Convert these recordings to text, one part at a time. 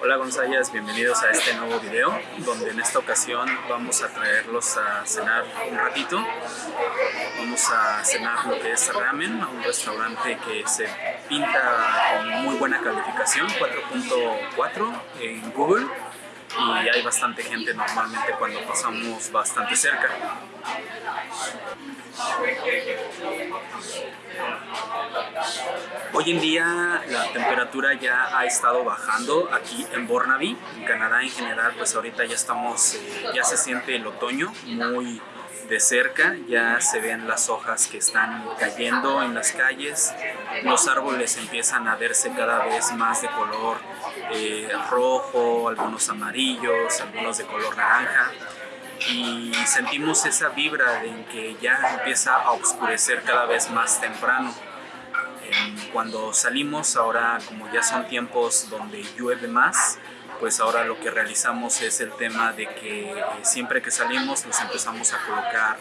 Hola Gonzayas, bienvenidos a este nuevo video donde en esta ocasión vamos a traerlos a cenar un ratito. Vamos a cenar lo que es ramen un restaurante que se pinta con muy buena calificación 4.4 en Google y hay bastante gente normalmente cuando pasamos bastante cerca. Hoy en día la temperatura ya ha estado bajando aquí en Burnaby, en Canadá en general, pues ahorita ya estamos, eh, ya se siente el otoño muy de cerca, ya se ven las hojas que están cayendo en las calles, los árboles empiezan a verse cada vez más de color eh, rojo, algunos amarillos, algunos de color naranja y sentimos esa vibra en que ya empieza a oscurecer cada vez más temprano. Cuando salimos, ahora como ya son tiempos donde llueve más, pues ahora lo que realizamos es el tema de que eh, siempre que salimos nos empezamos a colocar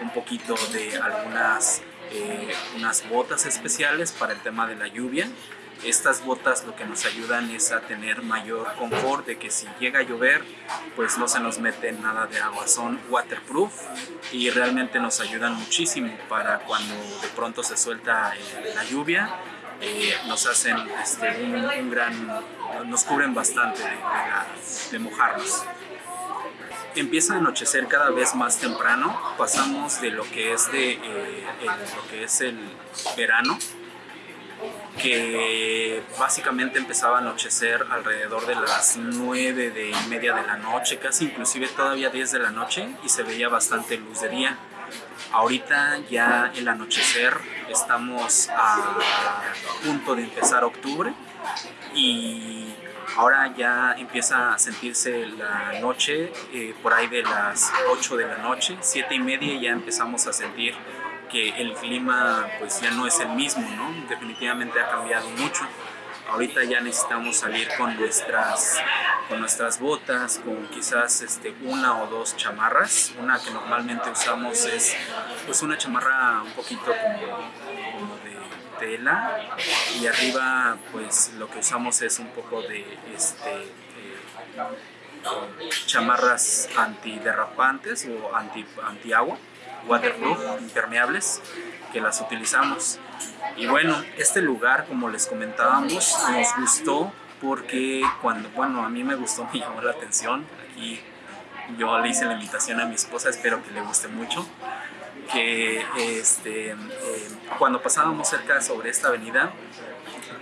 un poquito de algunas eh, unas botas especiales para el tema de la lluvia estas botas lo que nos ayudan es a tener mayor confort de que si llega a llover pues no se nos mete nada de agua, son waterproof y realmente nos ayudan muchísimo para cuando de pronto se suelta eh, la lluvia eh, nos hacen este, un, gran, nos cubren bastante de, mojarnos. Empieza a anochecer cada vez más temprano, pasamos de lo que es, de, eh, lo que es el verano que básicamente empezaba a anochecer alrededor de las 9 de media de la noche, casi inclusive todavía 10 de la noche y se veía bastante luz de día. Ahorita ya el anochecer estamos a punto de empezar octubre y ahora ya empieza a sentirse la noche eh, por ahí de las 8 de la noche, 7 y media ya empezamos a sentir que el clima pues ya no es el mismo, ¿no? Definitivamente ha cambiado mucho. Ahorita ya necesitamos salir con nuestras, con nuestras botas, con quizás este, una o dos chamarras. Una que normalmente usamos es pues una chamarra un poquito como, de tela y arriba pues lo que usamos es un poco de este, eh, chamarras antiderrapantes o anti, anti agua waterproof, impermeables, que las utilizamos. Y bueno, este lugar, como les comentábamos, nos gustó porque cuando, bueno, a mí me gustó, me llamó la atención. Aquí yo le hice la invitación a mi esposa, espero que le guste mucho. Que este, eh, cuando pasábamos cerca sobre esta avenida,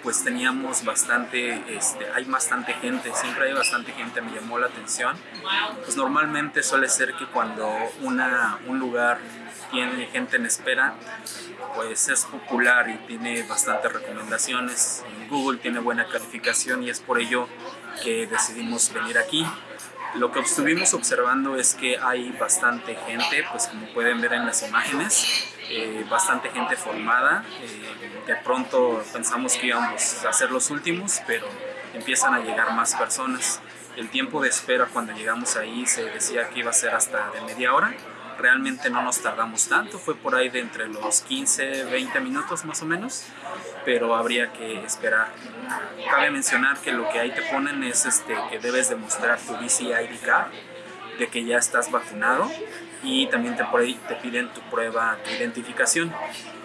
pues teníamos bastante, este, hay bastante gente, siempre hay bastante gente, me llamó la atención. Pues normalmente suele ser que cuando una, un lugar tiene gente en espera, pues es popular y tiene bastantes recomendaciones. Google tiene buena calificación y es por ello que decidimos venir aquí. Lo que estuvimos observando es que hay bastante gente, pues como pueden ver en las imágenes, eh, bastante gente formada. Eh, de pronto pensamos que íbamos a ser los últimos, pero empiezan a llegar más personas. El tiempo de espera cuando llegamos ahí se decía que iba a ser hasta de media hora. Realmente no nos tardamos tanto, fue por ahí de entre los 15, 20 minutos más o menos, pero habría que esperar. Cabe mencionar que lo que ahí te ponen es este, que debes demostrar tu ID card, de que ya estás vacunado y también te, te piden tu prueba, tu identificación.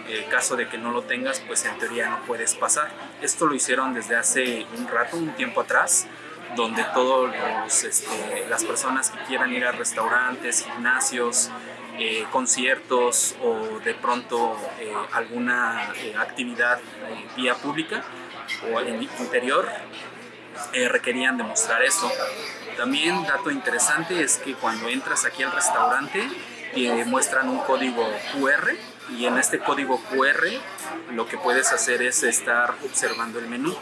En caso de que no lo tengas, pues en teoría no puedes pasar. Esto lo hicieron desde hace un rato, un tiempo atrás, donde todas este, las personas que quieran ir a restaurantes, gimnasios, eh, conciertos o de pronto eh, alguna eh, actividad vía pública o en interior requerían demostrar eso. También dato interesante es que cuando entras aquí al restaurante te muestran un código QR y en este código QR lo que puedes hacer es estar observando el menú.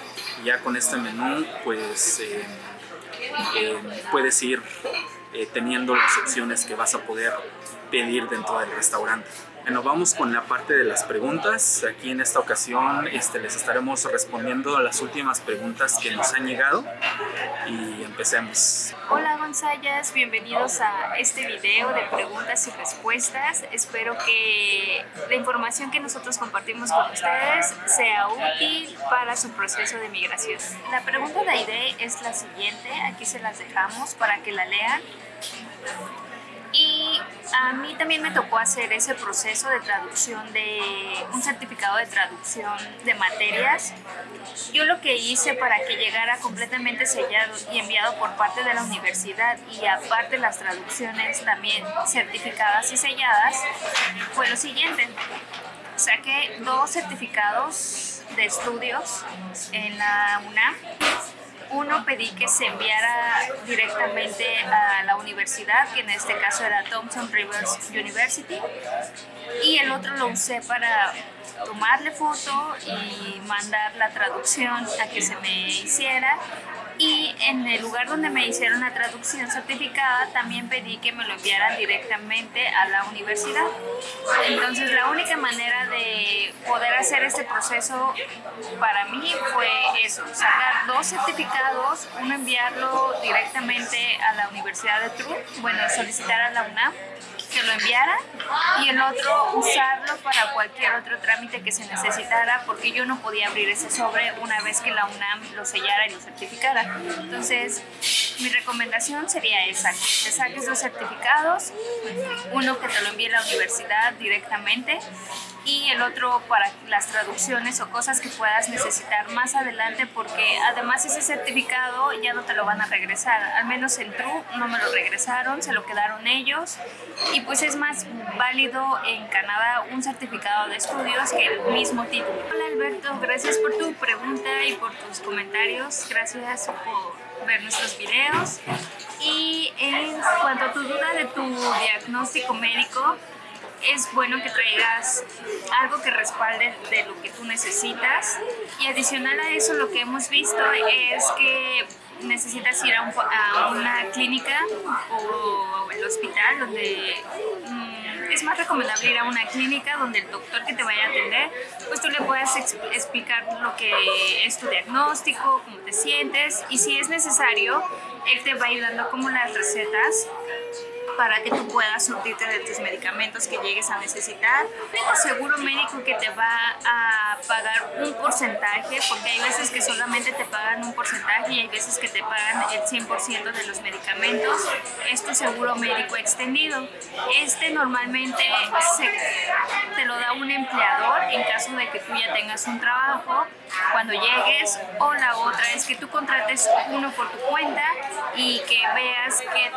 Ya con este menú pues eh, eh, puedes ir eh, teniendo las opciones que vas a poder pedir dentro del restaurante. Bueno, vamos con la parte de las preguntas. Aquí en esta ocasión este, les estaremos respondiendo a las últimas preguntas que nos han llegado y empecemos. Hola Gonzayas, bienvenidos a este video de preguntas y respuestas. Espero que la información que nosotros compartimos con ustedes sea útil para su proceso de migración. La pregunta de Aide es la siguiente, aquí se las dejamos para que la lean. A mí también me tocó hacer ese proceso de traducción de un certificado de traducción de materias. Yo lo que hice para que llegara completamente sellado y enviado por parte de la universidad y aparte las traducciones también certificadas y selladas fue lo siguiente. Saqué dos certificados de estudios en la UNAM uno pedí que se enviara directamente a la universidad, que en este caso era Thompson Rivers University, y el otro lo usé para tomarle foto y mandar la traducción a que se me hiciera y en el lugar donde me hicieron la traducción certificada también pedí que me lo enviaran directamente a la universidad. Entonces la única manera de poder hacer este proceso para mí fue eso, sacar dos certificados, uno enviarlo directamente a la Universidad de Truk, bueno, solicitar a la UNAM que lo enviara y el otro usarlo para cualquier otro trámite que se necesitara porque yo no podía abrir ese sobre una vez que la UNAM lo sellara y lo certificara. Entonces, mi recomendación sería esa, que te saques dos certificados, uno que te lo envíe la universidad directamente y el otro para las traducciones o cosas que puedas necesitar más adelante porque además ese certificado ya no te lo van a regresar, al menos en True no me lo regresaron, se lo quedaron ellos y pues es más válido en Canadá un certificado de estudios que el mismo título. Hola Alberto, gracias por tu pregunta y por tus comentarios, gracias por ver nuestros videos. Y en cuanto a tu duda de tu diagnóstico médico, es bueno que traigas algo que respalde de lo que tú necesitas. Y adicional a eso lo que hemos visto es que necesitas ir a, una clínica o el hospital donde mm, es más recomendable ir a una clínica donde el doctor que te vaya a atender pues tú le puedas explicar lo que es tu diagnóstico, cómo te sientes y si es necesario él te va a ir dando como las recetas para que tú puedas surtirte de tus medicamentos que llegues a necesitar. Tengo seguro médico que te va a pagar un porcentaje, porque hay veces que solamente te pagan un porcentaje y hay veces que te pagan el 100% de los medicamentos. Es tu seguro médico extendido. Este normalmente te lo da un empleador en caso de que tú ya tengas un trabajo cuando llegues o la otra es que tú contrates uno por tu cuenta y que veas que,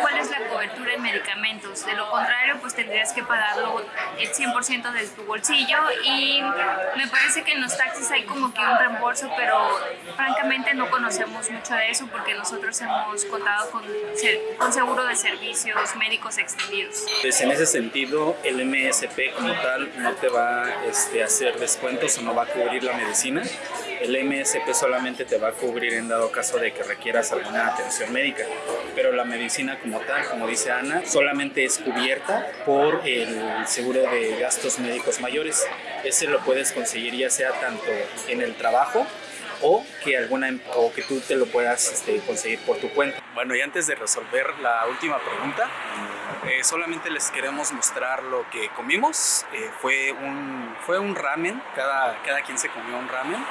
cuál es la cobertura en medicamentos. De lo contrario, pues tendrías que pagarlo el 100% de tu bolsillo y me parece que en los taxis hay como que un reembolso, pero francamente no conocemos mucho de eso porque nosotros hemos contado con, con seguro de servicios médicos extendidos. Pues en ese sentido, el MSP como tal no te va este, a hacer descuentos o no va a cubrir la medicina el MSP solamente te va a cubrir en dado caso de que requieras alguna atención médica, pero la medicina como tal, como dice Ana, solamente es cubierta por el seguro de gastos médicos mayores. Ese lo puedes conseguir ya sea tanto en el trabajo o que alguna o que tú te lo puedas este, conseguir por tu cuenta. Bueno, y antes de resolver la última pregunta, eh, solamente les queremos mostrar lo que comimos. Eh, fue, un, fue un ramen, cada, cada quien se comió un ramen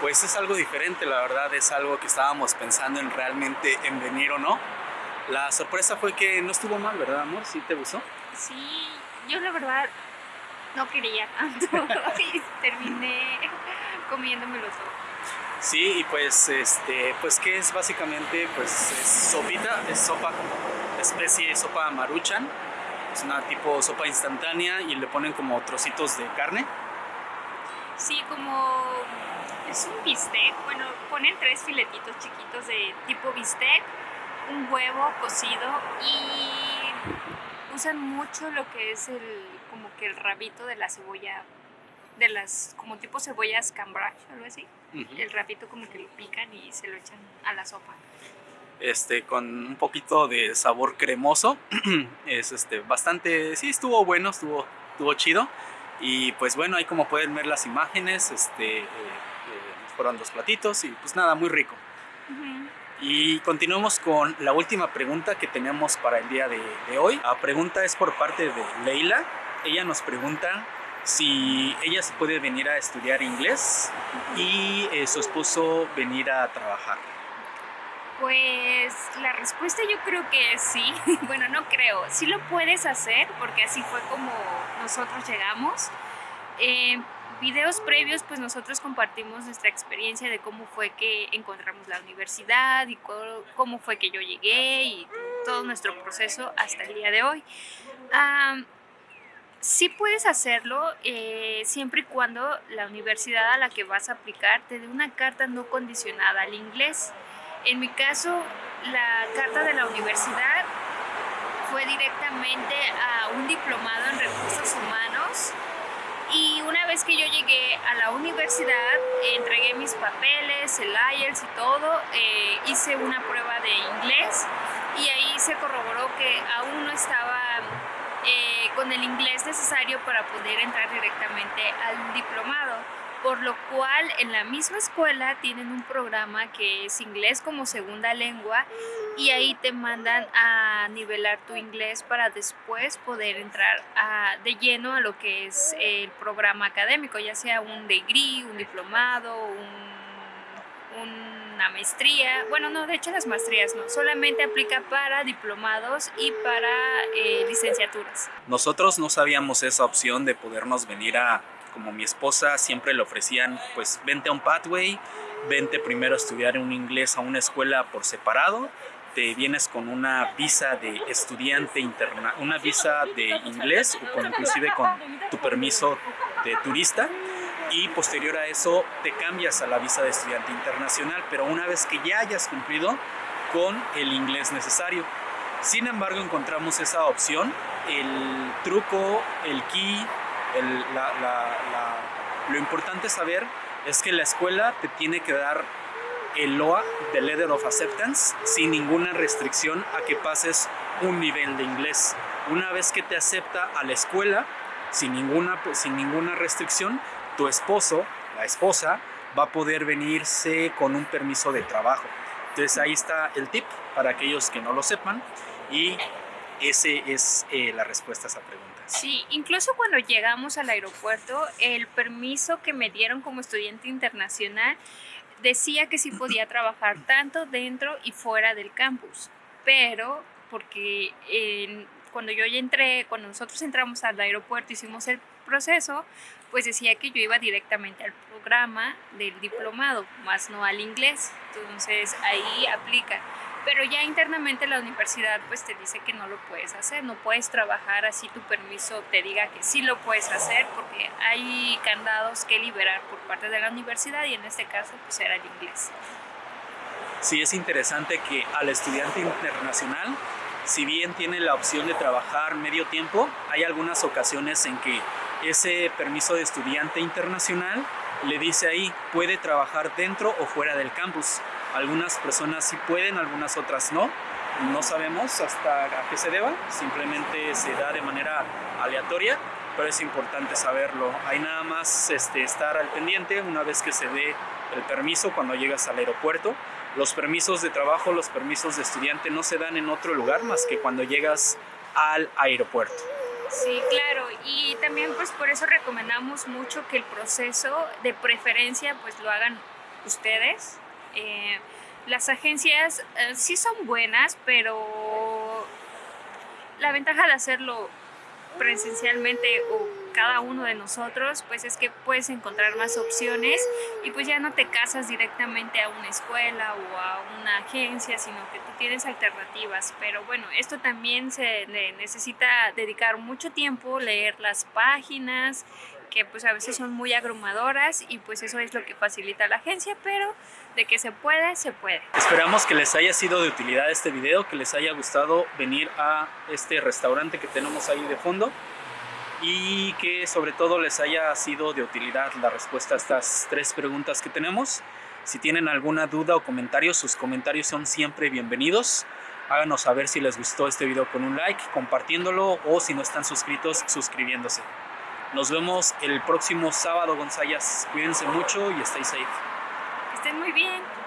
pues es algo diferente, la verdad es algo que estábamos pensando en realmente en venir o no. La sorpresa fue que no estuvo mal, ¿verdad, amor? ¿Sí te gustó? Sí, yo la verdad no quería tanto y terminé comiéndomelo todo. Sí, y pues, este, pues ¿qué es básicamente? Pues es sopita, es sopa, especie de sopa maruchan. Es una tipo sopa instantánea y le ponen como trocitos de carne. Sí, como es un bistec, bueno, ponen tres filetitos chiquitos de tipo bistec, un huevo cocido y usan mucho lo que es el, como que el rabito de la cebolla, de las, como tipo cebollas cambridge o algo así. El rabito como que lo pican y se lo echan a la sopa. Este, con un poquito de sabor cremoso, es este, bastante, sí, estuvo bueno, estuvo estuvo chido. Y pues bueno, ahí como pueden ver las imágenes, este, eh, fueron dos platitos y pues nada, muy rico. Y continuamos con la última pregunta que tenemos para el día de, hoy. La pregunta es por parte de Leila. Ella nos pregunta si ella se puede venir a estudiar inglés y eh, su esposo venir a trabajar. Pues la respuesta yo creo que sí. bueno, no creo. Sí lo puedes hacer porque así fue como nosotros llegamos. Eh, videos previos, pues nosotros compartimos nuestra experiencia de cómo fue que encontramos la universidad y cómo fue que yo llegué y todo nuestro proceso hasta el día de hoy. sí puedes hacerlo eh, siempre y cuando la universidad a la que vas a aplicar te dé una carta no condicionada al inglés. En mi caso, la carta de la universidad fue directamente a un diplomado en recursos humanos y una vez que yo llegué a la universidad, entregué mis papeles, el IELTS y todo, eh, hice una prueba de inglés y ahí se corroboró que aún no estaba eh, con el inglés necesario para poder entrar directamente al diplomado por lo cual en la misma escuela tienen un programa que es inglés como segunda lengua y ahí te mandan a nivelar tu inglés para después poder entrar de lleno a lo que es el programa académico, ya sea un degree, un diplomado, una maestría. Bueno, no, de hecho las maestrías no, solamente aplica para diplomados y para eh, licenciaturas. Nosotros no sabíamos esa opción de podernos venir a como mi esposa siempre le ofrecían, pues vente a un pathway, vente primero a estudiar un inglés a una escuela por separado, te vienes con una visa de estudiante interna, una visa de inglés o con, inclusive con tu permiso de turista y posterior a eso te cambias a la visa de estudiante internacional, pero una vez que ya hayas cumplido con el inglés necesario. Sin embargo, encontramos esa opción, el truco, el key lo importante saber es que la escuela te tiene que dar el LOA, the Letter of Acceptance, sin ninguna restricción a que pases un nivel de inglés. Una vez que te acepta a la escuela, sin ninguna, sin ninguna restricción, tu esposo, la esposa, va a poder venirse con un permiso de trabajo. Entonces ahí está el tip para aquellos que no lo sepan y esa es eh, la respuesta a esa pregunta. Sí, incluso cuando llegamos al aeropuerto, el permiso que me dieron como estudiante internacional decía que sí podía trabajar tanto dentro y fuera del campus, pero porque cuando yo ya entré, cuando nosotros entramos al aeropuerto, hicimos el proceso, pues decía que yo iba directamente al programa del diplomado, más no al inglés. Entonces ahí aplica pero ya internamente la universidad pues te dice que no lo puedes hacer, no puedes trabajar así tu permiso te diga que sí lo puedes hacer porque hay candados que liberar por parte de la universidad y en este caso pues era el inglés. Sí, es interesante que al estudiante internacional, si bien tiene la opción de trabajar medio tiempo, hay algunas ocasiones en que ese permiso de estudiante internacional le dice ahí, puede trabajar dentro o fuera del campus. Algunas personas sí pueden, algunas otras no. No sabemos hasta qué se deba, simplemente se da de manera aleatoria, pero es importante saberlo. Hay nada más este, estar al pendiente una vez que se dé el permiso cuando llegas al aeropuerto. Los permisos de trabajo, los permisos de estudiante no se dan en otro lugar más que cuando llegas al aeropuerto. Sí, claro, y también pues por eso recomendamos mucho que el proceso de preferencia pues lo hagan ustedes, eh, las agencias eh, sí son buenas, pero la ventaja de hacerlo presencialmente o cada uno de nosotros, pues es que puedes encontrar más opciones y pues ya no te casas directamente a una escuela o a una agencia, sino que tú tienes alternativas. Pero bueno, esto también se necesita dedicar mucho tiempo, leer las páginas, que pues a veces son muy abrumadoras y pues eso es lo que facilita la agencia, pero de que se puede, se puede. Esperamos que les haya sido de utilidad este video, que les haya gustado venir a este restaurante que tenemos ahí de fondo y que sobre todo les haya sido de utilidad la respuesta a estas tres preguntas que tenemos. Si tienen alguna duda o comentario, sus comentarios son siempre bienvenidos. Háganos saber si les gustó este video con un like, compartiéndolo o si no están suscritos, suscribiéndose. Nos vemos el próximo sábado, Gonzayas. Cuídense mucho y stay safe. Estén muy bien.